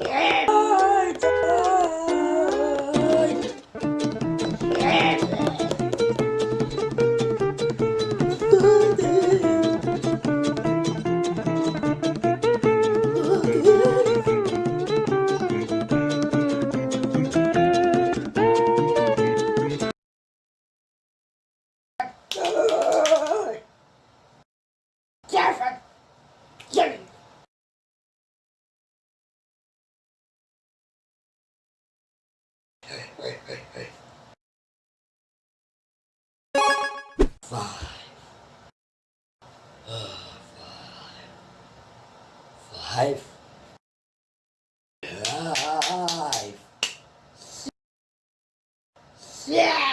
Yeah. Hey, hey, hey, hey. Five. Uh, five. Five. Five. Six.